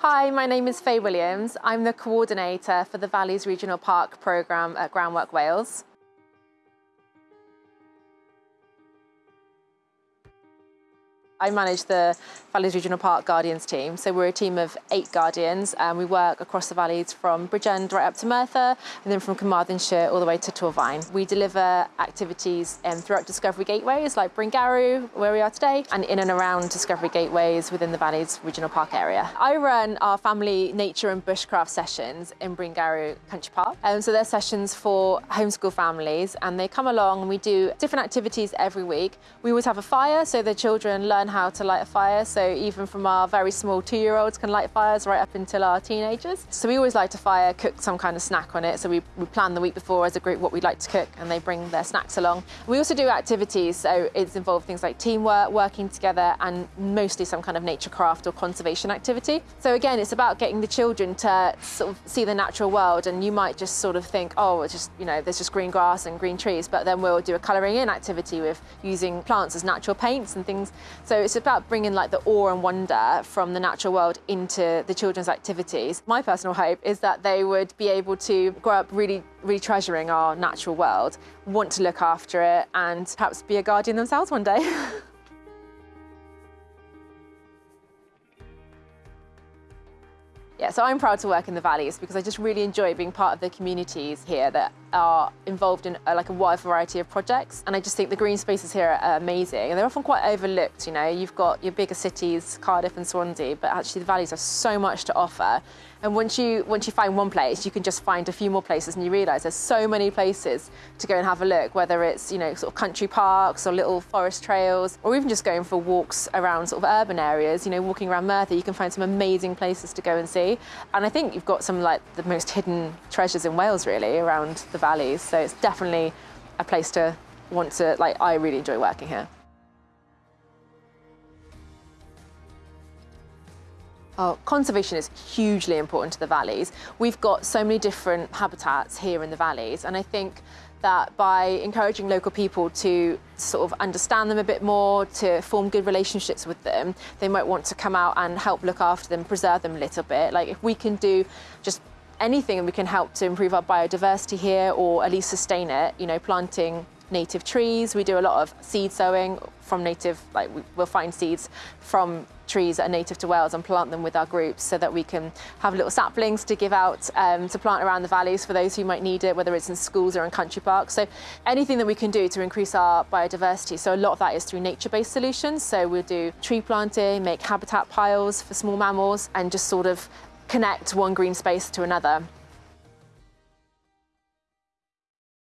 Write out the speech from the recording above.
Hi, my name is Faye Williams. I'm the coordinator for the Valleys Regional Park programme at Groundwork Wales. I manage the Valleys Regional Park Guardians team. So we're a team of eight Guardians and we work across the valleys from Bridgend right up to Merthyr and then from Carmarthenshire all the way to Torfaen. We deliver activities um, throughout Discovery Gateways like Bryn where we are today, and in and around Discovery Gateways within the Valleys Regional Park area. I run our family nature and bushcraft sessions in Bryn Country Park. Um, so they're sessions for homeschool families and they come along and we do different activities every week. We always have a fire so the children learn learn how to light a fire. So even from our very small two-year-olds can light fires right up until our teenagers. So we always light a fire, cook some kind of snack on it. So we, we plan the week before as a group what we'd like to cook and they bring their snacks along. We also do activities. So it's involved things like teamwork, working together and mostly some kind of nature craft or conservation activity. So again, it's about getting the children to sort of see the natural world and you might just sort of think, oh, it's just, you know, there's just green grass and green trees, but then we'll do a colouring in activity with using plants as natural paints and things. So it's about bringing like the awe and wonder from the natural world into the children's activities. My personal hope is that they would be able to grow up really, really treasuring our natural world, want to look after it and perhaps be a guardian themselves one day. Yeah, so I'm proud to work in the valleys because I just really enjoy being part of the communities here that are involved in uh, like a wide variety of projects. And I just think the green spaces here are amazing and they're often quite overlooked. You know, you've got your bigger cities, Cardiff and Swansea, but actually the valleys have so much to offer. And once you, once you find one place, you can just find a few more places and you realise there's so many places to go and have a look, whether it's, you know, sort of country parks or little forest trails, or even just going for walks around sort of urban areas, you know, walking around Merthyr, you can find some amazing places to go and see. And I think you've got some like the most hidden treasures in Wales really around the valleys. So it's definitely a place to want to, like, I really enjoy working here. Oh, conservation is hugely important to the valleys. We've got so many different habitats here in the valleys and I think that by encouraging local people to sort of understand them a bit more, to form good relationships with them, they might want to come out and help look after them, preserve them a little bit. Like if we can do just anything and we can help to improve our biodiversity here or at least sustain it, you know, planting native trees. We do a lot of seed sowing from native, like we'll find seeds from trees that are native to Wales and plant them with our groups so that we can have little saplings to give out um, to plant around the valleys for those who might need it, whether it's in schools or in country parks. So anything that we can do to increase our biodiversity. So a lot of that is through nature-based solutions. So we'll do tree planting, make habitat piles for small mammals and just sort of connect one green space to another.